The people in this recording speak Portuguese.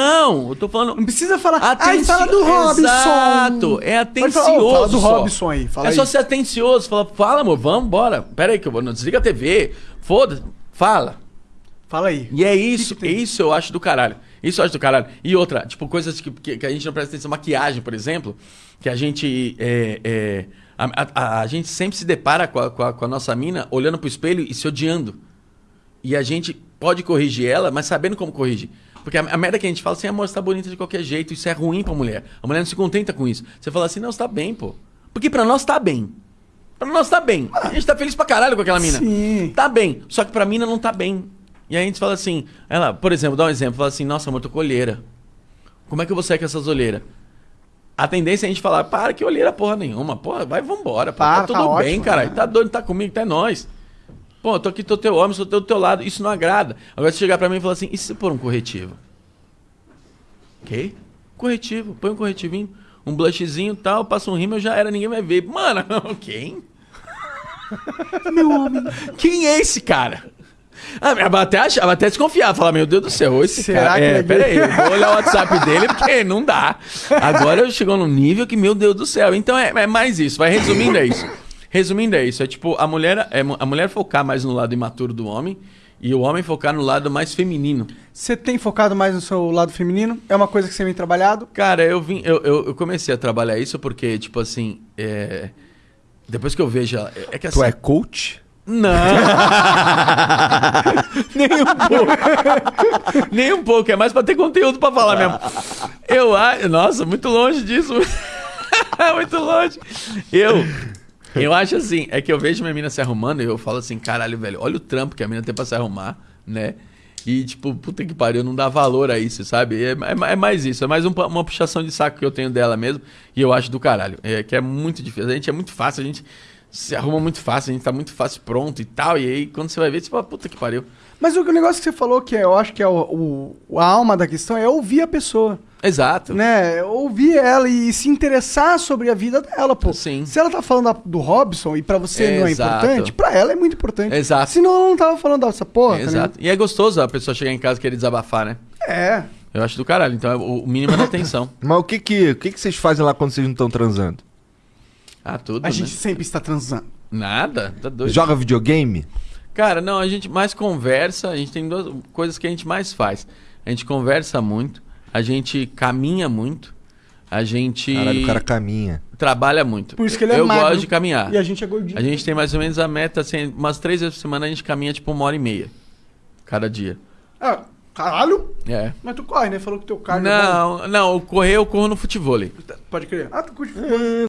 Não, eu tô falando. Não precisa falar. Atenci... Ah, fala do Robson. Exato, é atencioso. "Ô, fala do. Robson aí, fala é aí. só ser atencioso. Fala, fala, amor, vamos, bora. Pera aí que eu vou. Não desliga a TV. Foda-se. Fala. Fala aí. E é isso, que tem? isso eu acho do caralho. Isso eu acho do caralho. E outra, tipo, coisas que, que, que a gente não presta atenção, maquiagem, por exemplo, que a gente. É, é, a, a- a gente sempre se depara com a, com, a, com a nossa mina olhando pro espelho e se odiando. E a gente pode corrigir ela, mas sabendo como corrigir. Porque a, a merda que a gente fala assim, amor, você tá bonita de qualquer jeito, isso é ruim pra mulher. A mulher não se contenta com isso. Você fala assim, não, você tá bem, pô. Porque pra nós tá bem. Pra nós tá bem. A gente tá feliz pra caralho com aquela mina. Sim. Tá bem. Só que pra mina não tá bem. E aí a gente fala assim, ela, por exemplo, dá um exemplo, fala assim, nossa, amor, tô com olheira. Como é que eu vou sair com essas olheiras? A tendência é a gente falar, para que olheira porra nenhuma. Porra, vai, vambora. Pô, Para, tá tudo tá bem, ótimo, cara. né? Tá doido, tá comigo, tá é nóis. Pô, eu tô aqui, tô teu homem, sou do teu lado. Isso não agrada. Agora você chegar pra mim e falar assim, e se pôr um corretivo? Ok? Corretivo, põe um corretivinho, um blushzinho e tal, passa um rímel, já era, ninguém vai ver. Mano, quem? Meu homem. Quem é esse cara? Ah, ela até, acha- ela até desconfiava, falar, meu Deus do céu, esse Será cara. que é, é pera aí, gay? eu vou olhar o WhatsApp dele porque não dá. Agora eu chegou num nível que, meu Deus do céu. Então é, é mais isso, vai resumindo é isso. Resumindo é isso, é tipo, a mulher, é, a mulher focar mais no lado imaturo do homem e o homem focar no lado mais feminino. Você tem focado mais no seu lado feminino? É uma coisa que você vem trabalhado? Cara, eu vim, eu, eu, eu comecei a trabalhar isso porque, tipo assim, é, depois que eu vejo ela, é que assim, Tu é coach? Não! Nem um pouco. Nem um pouco. É mais pra ter conteúdo pra falar mesmo. Eu acho. Nossa, muito longe disso. muito longe. Eu. Eu acho assim, é que eu vejo minha mina se arrumando e eu falo assim, caralho, velho, olha o trampo que a mina tem pra se arrumar, né? E, tipo, puta que pariu, não dá valor a isso, sabe? É, é- é mais isso, é mais um uma puxação de saco que eu tenho dela mesmo. E eu acho do caralho. É que é muito difícil. A gente é muito fácil, a gente se arruma muito fácil, a gente tá muito fácil pronto e tal. E aí, quando você vai ver, você fala, puta que pariu. Mas o negócio que você falou, que é- eu acho que é o, o- a alma da questão, é ouvir a pessoa. Exato. Né? Ouvir ela e se interessar sobre a vida dela, pô. Sim. Se ela tá falando da- do Robson e pra você não é Exato. importante, pra ela é muito importante. Exato. Senão ela não tava falando dessa porra. tá Exato. E é gostoso a pessoa chegar em casa e querer desabafar, né? É. Eu acho do caralho. Então, é o o mínimo é da atenção. Mas o que que, o que que vocês fazem lá quando vocês não estão transando? Ah, tudo, A né? gente sempre está transando. Nada? Tá doido. Joga videogame? Cara, não, a gente mais conversa, a gente tem duas coisas que a gente mais faz. A gente conversa muito, a gente caminha muito, a gente Caralho, o cara caminha. trabalha muito. Por isso que ele é Eu magro. gosto de caminhar. E a gente é gordinho. A gente tem mais ou menos a meta, assim, umas três vezes por semana a gente caminha tipo uma hora e meia. Cada dia. Ah, caralho. É. Mas tu corre, né? Falou que teu cardio é bom. Não, não, o correr eu corro no futebol. Pode crer. Ah, tu curte